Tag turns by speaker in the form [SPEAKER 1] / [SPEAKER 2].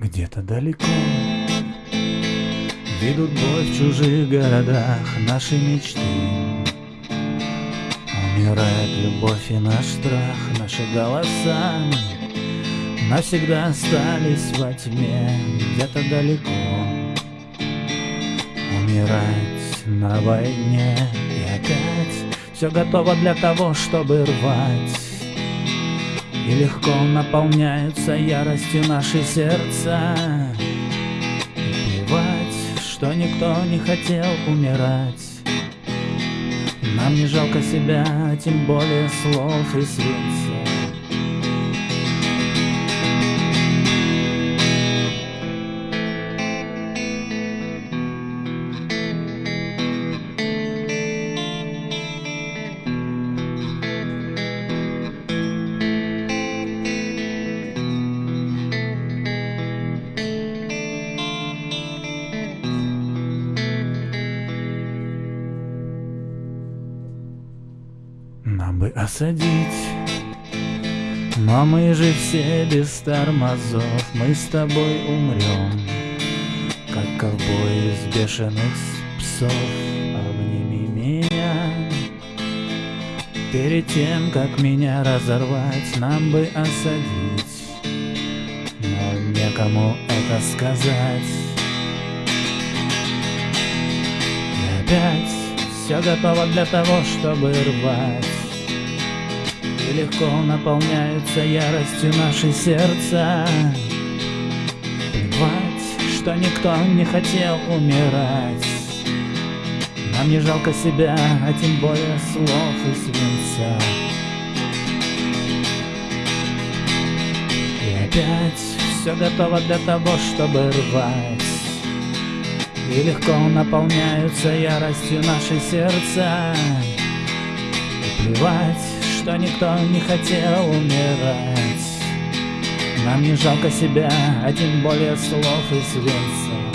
[SPEAKER 1] Где-то далеко. Ведут бой в чужих городах наши мечты. Умирает любовь и наш страх, наши голоса Навсегда остались во тьме, где-то далеко. Умирать на войне и опять Все готово для того, чтобы рвать И легко наполняются яростью наши сердца. И что никто не хотел умирать. Нам не жалко себя, тем более слов и свинца Нам бы осадить. Но мы же все без тормозов Мы с тобой умрем Как ковбои из бешеных псов. Обними меня. Перед тем, как меня разорвать Нам бы осадить. Но некому это сказать. И опять все готово для того, чтобы рвать. И легко наполняются яростью наши сердца Плевать, что никто не хотел умирать. Нам не жалко себя, а тем более слов и свинца. И опять все готово для того, чтобы рвать и легко наполняются яростью наши сердца. И плевать, что никто не хотел умирать. Нам не жалко себя, а тем более слов и свинца